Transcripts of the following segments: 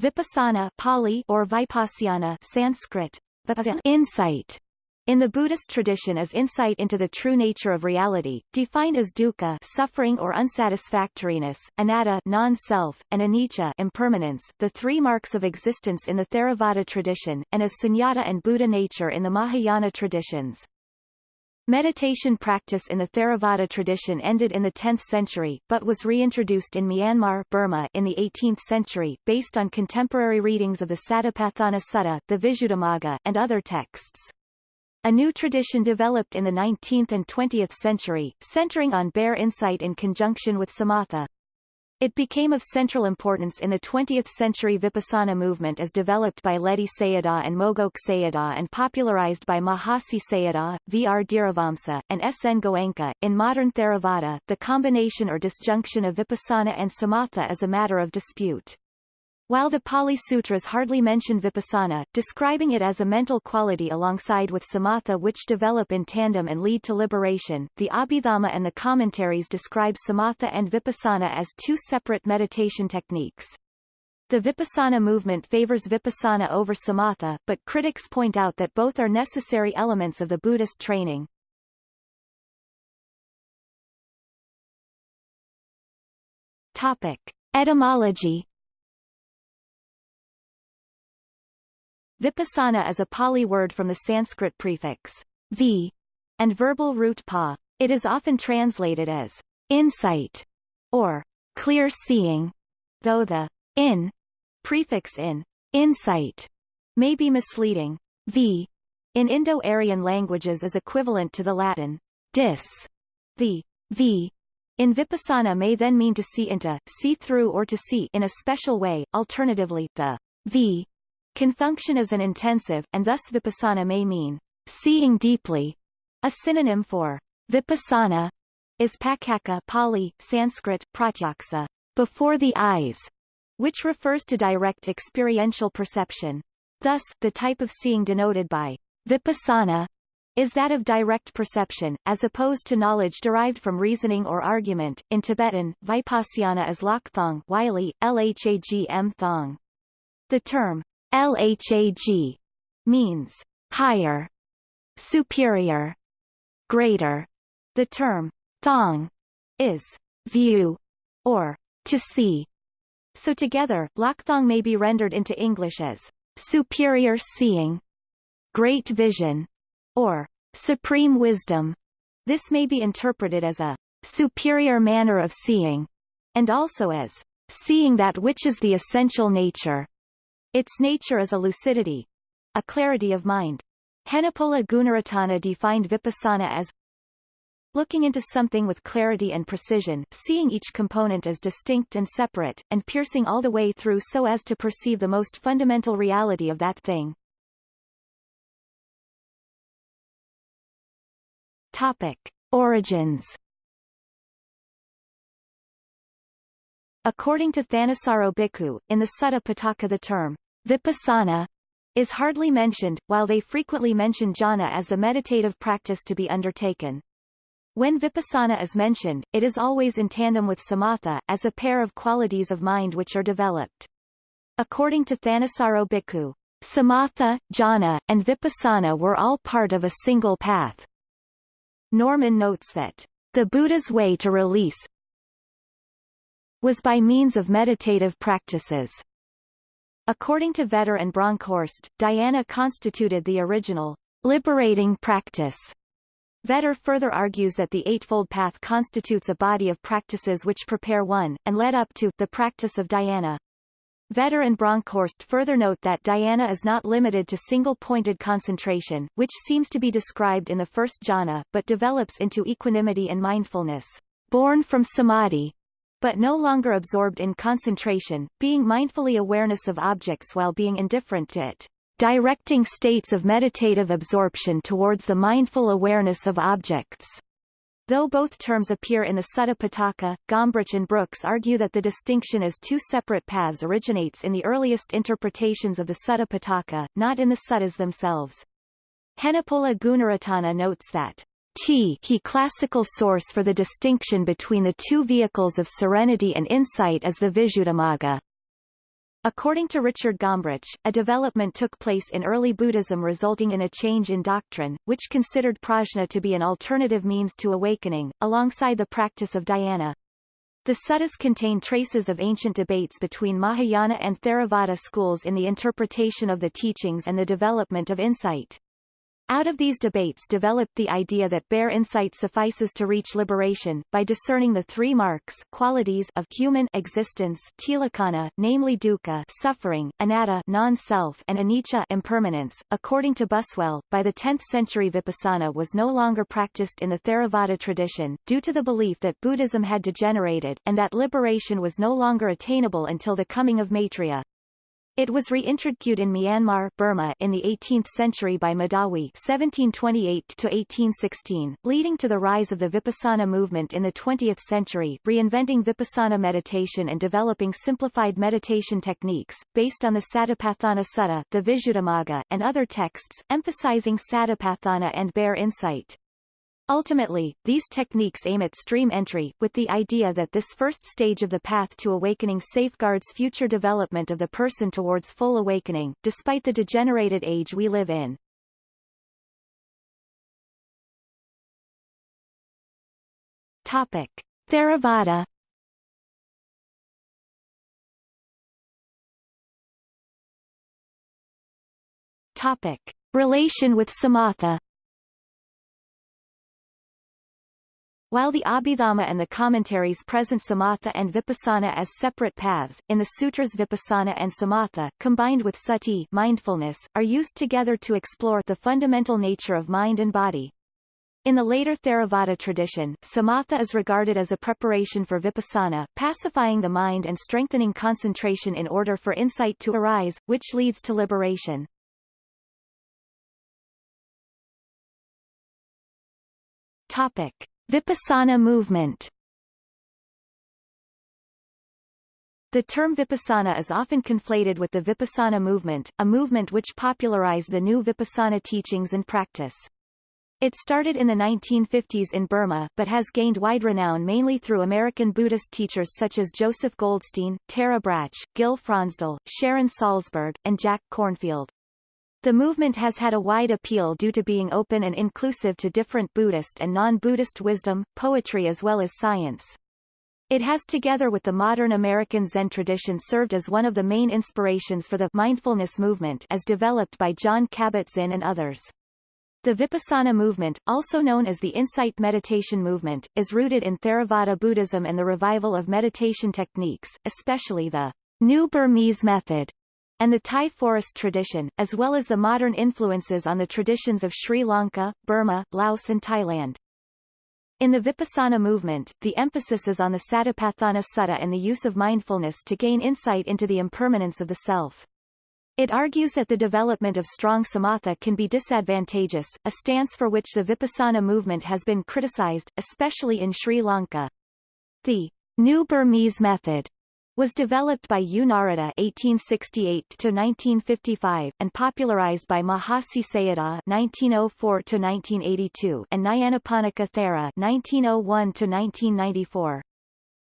Vipassana Pali or Vipassana Sanskrit, insight in the Buddhist tradition is insight into the true nature of reality, defined as dukkha suffering or unsatisfactoriness, anatta non-self, and anicca impermanence, the three marks of existence in the Theravada tradition, and as sunyata and Buddha nature in the Mahayana traditions. Meditation practice in the Theravada tradition ended in the 10th century, but was reintroduced in Myanmar Burma in the 18th century, based on contemporary readings of the Satipatthana Sutta the Visuddhimagga, and other texts. A new tradition developed in the 19th and 20th century, centering on bare insight in conjunction with samatha. It became of central importance in the 20th century Vipassana movement as developed by Ledi Sayadaw and Mogok Sayadaw and popularized by Mahasi Sayadaw, V. R. Dhiravamsa, and S. N. Goenka. In modern Theravada, the combination or disjunction of Vipassana and Samatha is a matter of dispute. While the Pali Sutras hardly mention vipassana, describing it as a mental quality alongside with samatha which develop in tandem and lead to liberation, the Abhidhamma and the commentaries describe samatha and vipassana as two separate meditation techniques. The vipassana movement favors vipassana over samatha, but critics point out that both are necessary elements of the Buddhist training. Topic. Etymology Vipassana is a Pali word from the Sanskrit prefix v and verbal root pa. It is often translated as insight or clear seeing, though the in prefix in insight may be misleading. V in Indo-Aryan languages is equivalent to the Latin dis. The v in Vipassana may then mean to see into, see through or to see in a special way, alternatively, the v can function as an intensive, and thus vipassana may mean seeing deeply. A synonym for vipassana is paccakkha Pali, Sanskrit, pratyaksa, before the eyes, which refers to direct experiential perception. Thus, the type of seeing denoted by vipassana is that of direct perception, as opposed to knowledge derived from reasoning or argument. In Tibetan, vipassana is lakthong Wylie, lhagm thong. The term LHAG means higher, superior, greater. The term thong is view or to see. So together, Lakthong may be rendered into English as superior seeing, great vision, or supreme wisdom. This may be interpreted as a superior manner of seeing, and also as seeing that which is the essential nature, its nature is a lucidity, a clarity of mind. Henepola Gunaratana defined vipassana as looking into something with clarity and precision, seeing each component as distinct and separate, and piercing all the way through so as to perceive the most fundamental reality of that thing. Topic. Origins According to Thanissaro Bhikkhu, in the Sutta Pitaka the term vipassana is hardly mentioned, while they frequently mention jhana as the meditative practice to be undertaken. When vipassana is mentioned, it is always in tandem with samatha, as a pair of qualities of mind which are developed. According to Thanissaro Bhikkhu, samatha, jhana, and vipassana were all part of a single path. Norman notes that the Buddha's way to release was by means of meditative practices. According to Vetter and Bronkhorst, dhyana constituted the original liberating practice. Vetter further argues that the Eightfold Path constitutes a body of practices which prepare one, and led up to, the practice of dhyana. Vetter and Bronkhorst further note that dhyana is not limited to single-pointed concentration, which seems to be described in the first jhana, but develops into equanimity and mindfulness, born from samadhi, but no longer absorbed in concentration, being mindfully awareness of objects while being indifferent to it, directing states of meditative absorption towards the mindful awareness of objects. Though both terms appear in the Sutta Pitaka, Gombrich and Brooks argue that the distinction as two separate paths originates in the earliest interpretations of the Sutta Pitaka, not in the suttas themselves. Henepola Gunaratana notes that T he classical source for the distinction between the two vehicles of serenity and insight is the Visuddhimagga. According to Richard Gombrich, a development took place in early Buddhism resulting in a change in doctrine, which considered prajna to be an alternative means to awakening, alongside the practice of dhyana. The suttas contain traces of ancient debates between Mahayana and Theravada schools in the interpretation of the teachings and the development of insight. Out of these debates developed the idea that bare insight suffices to reach liberation, by discerning the three marks qualities of human existence tilakkhana, namely dukkha suffering, anatta non-self and anicca impermanence. According to Buswell, by the 10th century vipassana was no longer practiced in the Theravada tradition, due to the belief that Buddhism had degenerated, and that liberation was no longer attainable until the coming of Maitreya. It was reintroduced in Myanmar Burma in the 18th century by Medawi (1728–1816), leading to the rise of the Vipassana movement in the 20th century, reinventing Vipassana meditation and developing simplified meditation techniques based on the Satipatthana Sutta, the Visuddhimagga, and other texts, emphasizing Satipatthana and bare insight. Ultimately, these techniques aim at stream entry, with the idea that this first stage of the path to awakening safeguards future development of the person towards full awakening, despite the degenerated age we live in. Topic. Theravada Topic. Relation with Samatha While the Abhidhamma and the commentaries present samatha and vipassana as separate paths, in the sutras vipassana and samatha, combined with sati mindfulness, are used together to explore the fundamental nature of mind and body. In the later Theravada tradition, samatha is regarded as a preparation for vipassana, pacifying the mind and strengthening concentration in order for insight to arise, which leads to liberation. Topic. Vipassana movement The term Vipassana is often conflated with the Vipassana movement, a movement which popularized the new Vipassana teachings and practice. It started in the 1950s in Burma, but has gained wide renown mainly through American Buddhist teachers such as Joseph Goldstein, Tara Brach, Gil Fronsdal, Sharon Salzberg, and Jack Kornfield. The movement has had a wide appeal due to being open and inclusive to different Buddhist and non-Buddhist wisdom, poetry as well as science. It has together with the modern American Zen tradition served as one of the main inspirations for the mindfulness movement as developed by Jon Kabat-Zinn and others. The Vipassana movement, also known as the Insight Meditation movement, is rooted in Theravada Buddhism and the revival of meditation techniques, especially the New Burmese method, and the Thai forest tradition, as well as the modern influences on the traditions of Sri Lanka, Burma, Laos and Thailand. In the Vipassana movement, the emphasis is on the Satipatthana Sutta and the use of mindfulness to gain insight into the impermanence of the self. It argues that the development of strong samatha can be disadvantageous, a stance for which the Vipassana movement has been criticized, especially in Sri Lanka. The New Burmese method was developed by U. Narada (1868–1955) and popularized by Mahasi Sayadaw (1904–1982) and Nyanaponika Thera (1901–1994).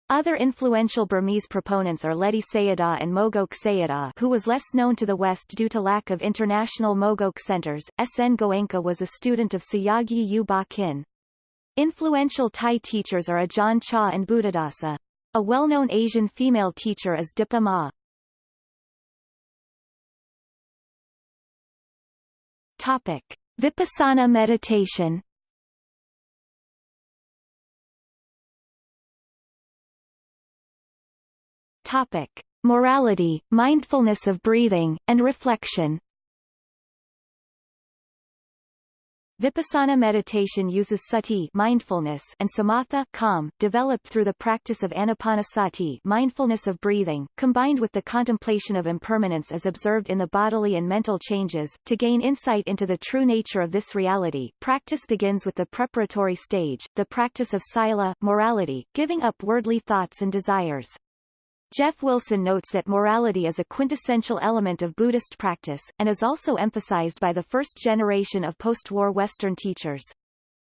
Other influential Burmese proponents are Ledi Sayadaw and Mogok Sayadaw who was less known to the West due to lack of international Mogok centers. S. N. Goenka was a student of Sayagyi U Ba Khin. Influential Thai teachers are Ajahn Chah and Buddhadasa. A well-known Asian female teacher is Dipa Ma. Topic. Vipassana meditation Topic. Morality, mindfulness of breathing, and reflection Vipassana meditation uses sati mindfulness and samatha calm, developed through the practice of anapanasati mindfulness of breathing, combined with the contemplation of impermanence as observed in the bodily and mental changes. To gain insight into the true nature of this reality, practice begins with the preparatory stage, the practice of sila morality, giving up worldly thoughts and desires. Jeff Wilson notes that morality is a quintessential element of Buddhist practice, and is also emphasized by the first generation of post-war Western teachers.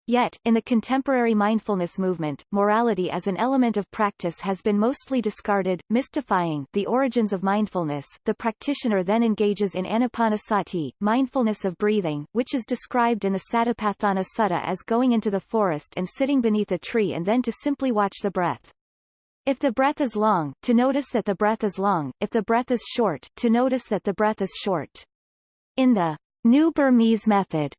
Yet, in the contemporary mindfulness movement, morality as an element of practice has been mostly discarded, mystifying the origins of mindfulness. The practitioner then engages in anapanasati, mindfulness of breathing, which is described in the Satipatthana Sutta as going into the forest and sitting beneath a tree and then to simply watch the breath. If the breath is long, to notice that the breath is long, if the breath is short, to notice that the breath is short. In the New Burmese method,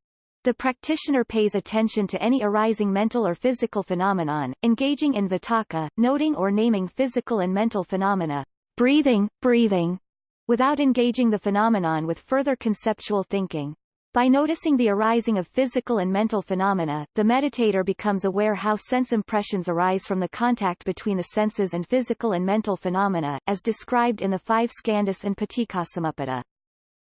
the practitioner pays attention to any arising mental or physical phenomenon, engaging in vitakka, noting or naming physical and mental phenomena, breathing, breathing, without engaging the phenomenon with further conceptual thinking. By noticing the arising of physical and mental phenomena, the meditator becomes aware how sense impressions arise from the contact between the senses and physical and mental phenomena, as described in the five skandhas and Paticcasamuppada.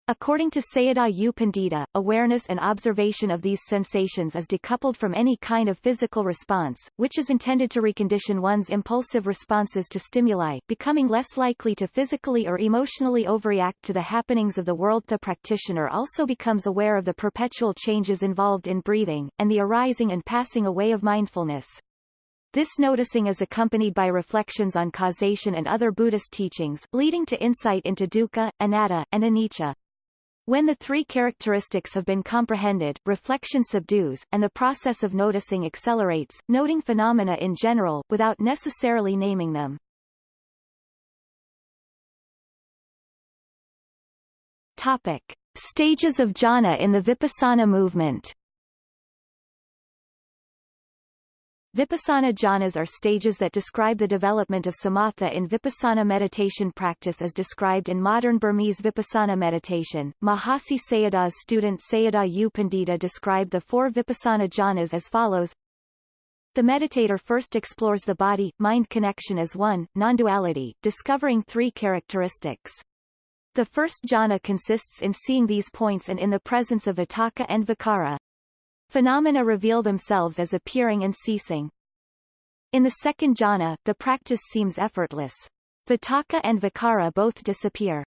According to Sayadaw U. Pandita, awareness and observation of these sensations is decoupled from any kind of physical response, which is intended to recondition one's impulsive responses to stimuli, becoming less likely to physically or emotionally overreact to the happenings of the world. The practitioner also becomes aware of the perpetual changes involved in breathing, and the arising and passing away of mindfulness. This noticing is accompanied by reflections on causation and other Buddhist teachings, leading to insight into dukkha, anatta, and anicca. When the three characteristics have been comprehended, reflection subdues, and the process of noticing accelerates, noting phenomena in general, without necessarily naming them. Topic. Stages of jhana in the Vipassana movement Vipassana jhanas are stages that describe the development of samatha in vipassana meditation practice as described in modern Burmese vipassana meditation. Mahasi Sayadaw's student Sayadaw U. Pandita described the four vipassana jhanas as follows. The meditator first explores the body-mind connection as one, non-duality, discovering three characteristics. The first jhana consists in seeing these points and in the presence of vitakka and vicara, Phenomena reveal themselves as appearing and ceasing. In the second jhana, the practice seems effortless. Vitakka and Vicara both disappear.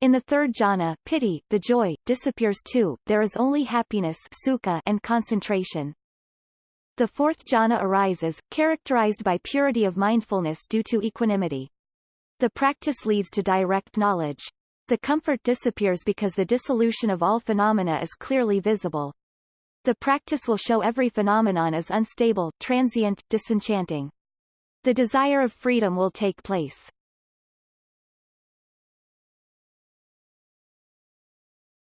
In the third jhana, piti, the joy, disappears too, there is only happiness sukha and concentration. The fourth jhana arises, characterized by purity of mindfulness due to equanimity. The practice leads to direct knowledge. The comfort disappears because the dissolution of all phenomena is clearly visible. The practice will show every phenomenon as unstable, transient, disenchanting. The desire of freedom will take place.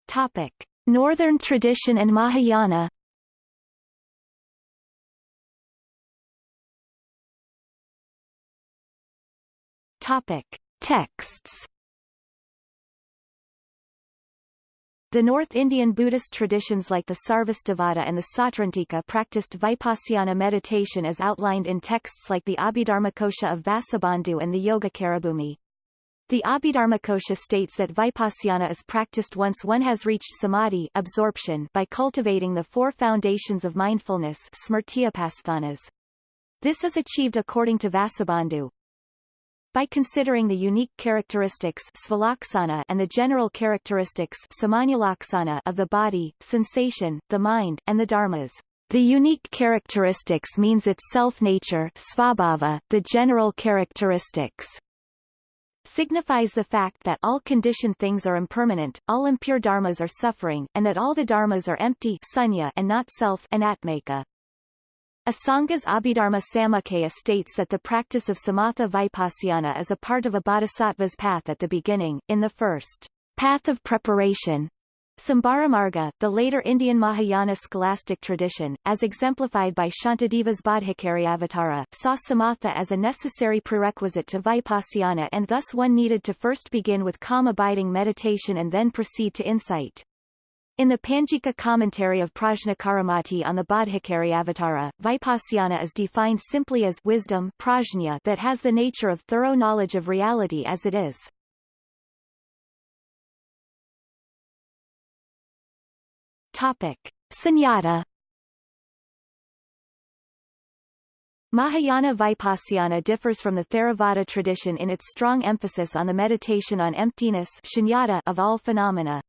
Topic. Northern tradition and Mahayana Topic. Texts The North Indian Buddhist traditions like the Sarvastivada and the Sautrantika practiced Vipassana meditation as outlined in texts like the Abhidharmakosha of Vasubandhu and the Yogacarabhumi. The Abhidharmakosha states that Vipassana is practiced once one has reached samadhi absorption by cultivating the four foundations of mindfulness This is achieved according to Vasubandhu, by considering the unique characteristics and the general characteristics of the body, sensation, the mind, and the dharmas. The unique characteristics means its self-nature the general characteristics signifies the fact that all conditioned things are impermanent, all impure dharmas are suffering, and that all the dharmas are empty sunya and not self anatmika. Asanga's Abhidharma Samuccaya states that the practice of samatha vipassana is a part of a bodhisattva's path at the beginning, in the first path of preparation. Sambharamarga, the later Indian Mahayana scholastic tradition, as exemplified by Shantideva's Bodhicariyavatara, saw samatha as a necessary prerequisite to vipassana and thus one needed to first begin with calm abiding meditation and then proceed to insight. In the Panjika commentary of Prajnakaramati on the Bodhicariyavatara, Vipassana is defined simply as wisdom prajna that has the nature of thorough knowledge of reality as it is. Topic. Sunyata Mahayana Vipassana differs from the Theravada tradition in its strong emphasis on the meditation on emptiness of all phenomena.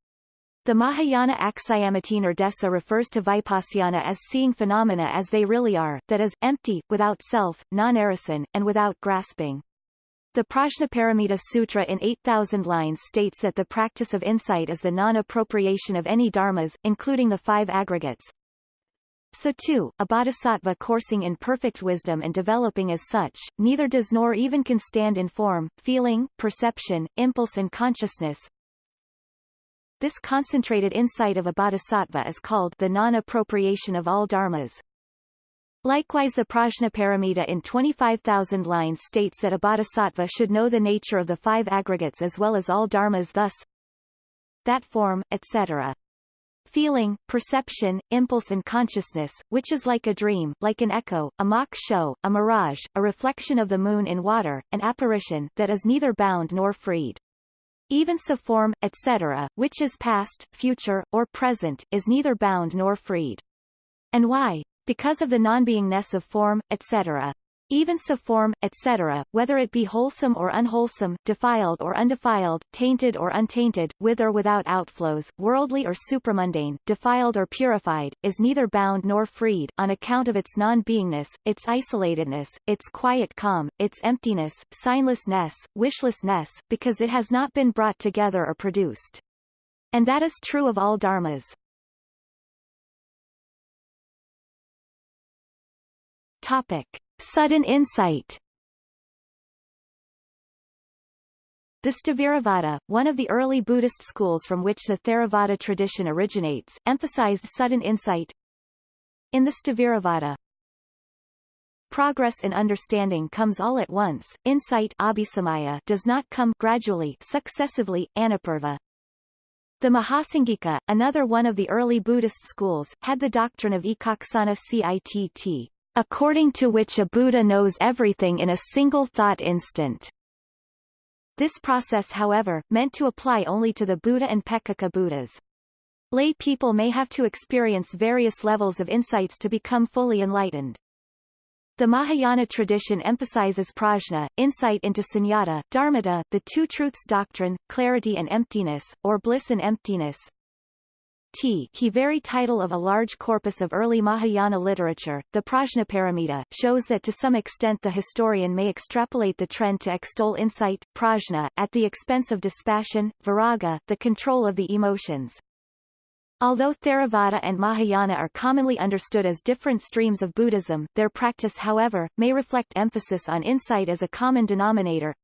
The Mahayana Aksayamatinirdesa refers to Vipassana as seeing phenomena as they really are, that is, empty, without self, non-arisen, and without grasping. The Prajnaparamita Sutra in 8,000 lines states that the practice of insight is the non-appropriation of any dharmas, including the five aggregates. So too, a bodhisattva coursing in perfect wisdom and developing as such, neither does nor even can stand in form, feeling, perception, impulse and consciousness, this concentrated insight of a bodhisattva is called the non-appropriation of all dharmas. Likewise the Prajnaparamita in 25,000 lines states that a bodhisattva should know the nature of the five aggregates as well as all dharmas thus that form, etc. Feeling, perception, impulse and consciousness, which is like a dream, like an echo, a mock show, a mirage, a reflection of the moon in water, an apparition, that is neither bound nor freed. Even so form, etc., which is past, future, or present, is neither bound nor freed. And why? Because of the non-beingness of form, etc even so form, etc., whether it be wholesome or unwholesome, defiled or undefiled, tainted or untainted, with or without outflows, worldly or supramundane, defiled or purified, is neither bound nor freed, on account of its non-beingness, its isolatedness, its quiet calm, its emptiness, signlessness, wishlessness, because it has not been brought together or produced. And that is true of all dharmas. Topic. Sudden insight The Sthaviravada, one of the early Buddhist schools from which the Theravada tradition originates, emphasized sudden insight. In the Sthaviravada, progress in understanding comes all at once, insight abhisamaya does not come gradually successively, anupurva. The Mahasanghika, another one of the early Buddhist schools, had the doctrine of ekaccana citt, according to which a Buddha knows everything in a single thought instant. This process however, meant to apply only to the Buddha and Peccaka Buddhas. Lay people may have to experience various levels of insights to become fully enlightened. The Mahayana tradition emphasizes prajna, insight into sunyata, dharmata, the two truths doctrine, clarity and emptiness, or bliss and emptiness, T he very title of a large corpus of early Mahayana literature, the Prajnaparamita, shows that to some extent the historian may extrapolate the trend to extol insight, prajna, at the expense of dispassion, viraga, the control of the emotions. Although Theravada and Mahayana are commonly understood as different streams of Buddhism, their practice however, may reflect emphasis on insight as a common denominator,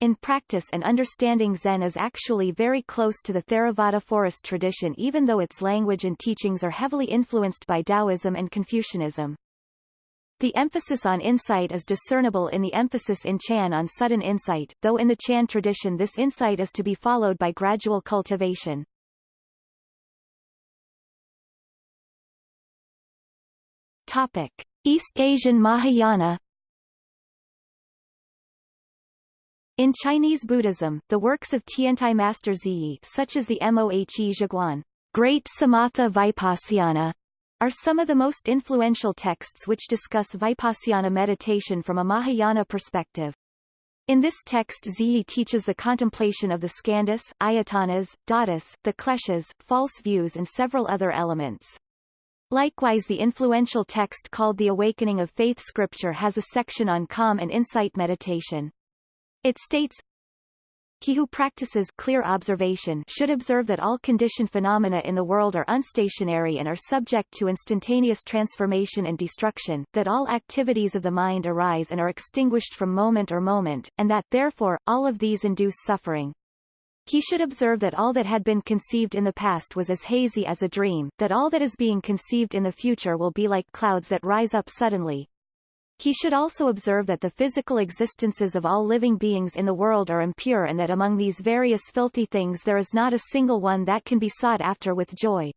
in practice and understanding Zen is actually very close to the Theravada forest tradition even though its language and teachings are heavily influenced by Taoism and Confucianism. The emphasis on insight is discernible in the emphasis in Chan on sudden insight, though in the Chan tradition this insight is to be followed by gradual cultivation. Topic. East Asian Mahayana In Chinese Buddhism, the works of Tiantai Master Zhiyi such as the Mohe Zhiguan, Great Samatha Vipassana, are some of the most influential texts which discuss Vipassana meditation from a Mahayana perspective. In this text Zhiyi teaches the contemplation of the skandhas, ayatanas, dhatus, the kleshas, false views and several other elements. Likewise the influential text called The Awakening of Faith Scripture has a section on calm and insight meditation. It states, he who practices clear observation should observe that all conditioned phenomena in the world are unstationary and are subject to instantaneous transformation and destruction, that all activities of the mind arise and are extinguished from moment or moment, and that, therefore, all of these induce suffering. He should observe that all that had been conceived in the past was as hazy as a dream, that all that is being conceived in the future will be like clouds that rise up suddenly, he should also observe that the physical existences of all living beings in the world are impure and that among these various filthy things there is not a single one that can be sought after with joy.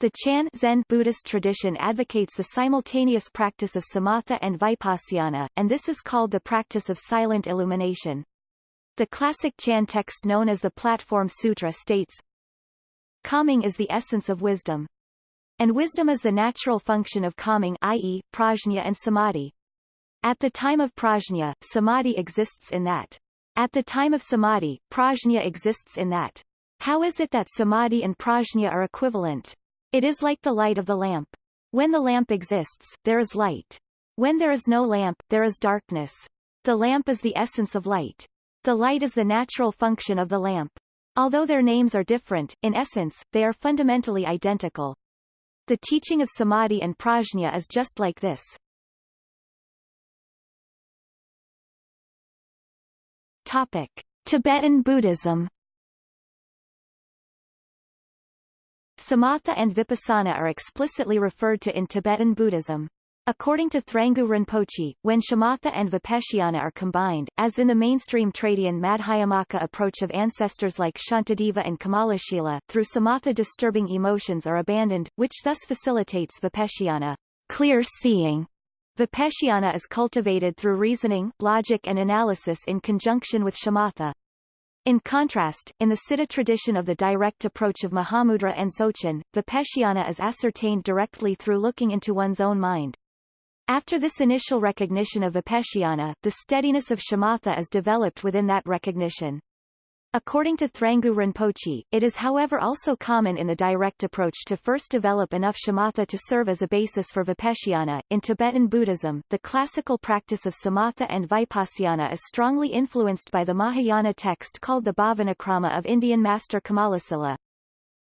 The Chan Zen Buddhist tradition advocates the simultaneous practice of samatha and vipassana, and this is called the practice of silent illumination. The classic Chan text known as the Platform Sutra states, Calming is the essence of wisdom. And wisdom is the natural function of calming i.e., prajna and samadhi. At the time of prajna, samadhi exists in that. At the time of samadhi, prajna exists in that. How is it that samadhi and prajna are equivalent? It is like the light of the lamp. When the lamp exists, there is light. When there is no lamp, there is darkness. The lamp is the essence of light. The light is the natural function of the lamp. Although their names are different, in essence, they are fundamentally identical. The teaching of samadhi and prajna is just like this. Topic. Tibetan Buddhism Samatha and Vipassana are explicitly referred to in Tibetan Buddhism. According to Thrangu Rinpoche, when shamatha and vipassana are combined, as in the mainstream Tradian Madhyamaka approach of ancestors like Shantideva and Kamalashila, through samatha disturbing emotions are abandoned, which thus facilitates vipassana clear seeing. Vipassana is cultivated through reasoning, logic and analysis in conjunction with shamatha. In contrast, in the Siddha tradition of the direct approach of Mahamudra and Dzogchen, vipassana is ascertained directly through looking into one's own mind. After this initial recognition of vipassana, the steadiness of shamatha is developed within that recognition. According to Thrangu Rinpoche, it is however also common in the direct approach to first develop enough shamatha to serve as a basis for vipassana. In Tibetan Buddhism, the classical practice of samatha and vipassana is strongly influenced by the Mahayana text called the Bhavanakrama of Indian master Kamalasila.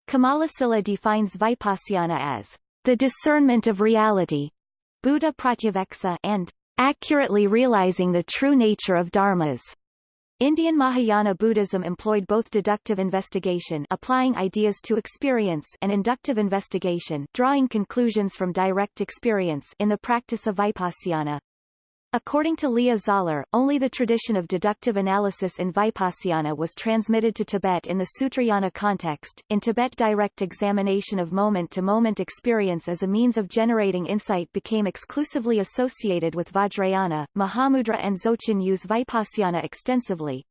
Kamalasila defines vipassana as the discernment of reality, Buddha Pratyaveksa, and accurately realizing the true nature of dharmas. Indian Mahayana Buddhism employed both deductive investigation applying ideas to experience and inductive investigation drawing conclusions from direct experience in the practice of vipassana. According to Leah Zahler, only the tradition of deductive analysis in Vipassana was transmitted to Tibet in the Sutrayana context. In Tibet direct examination of moment-to-moment -moment experience as a means of generating insight became exclusively associated with Vajrayana. Mahamudra and Dzogchen use Vipassana extensively.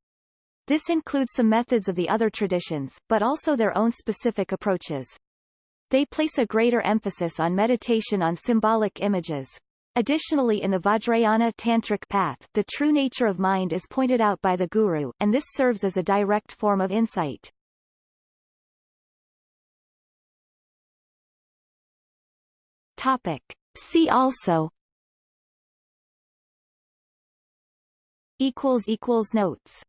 This includes some methods of the other traditions, but also their own specific approaches. They place a greater emphasis on meditation on symbolic images. Additionally in the Vajrayana Tantric path, the true nature of mind is pointed out by the Guru, and this serves as a direct form of insight. Topic. See also equals equals notes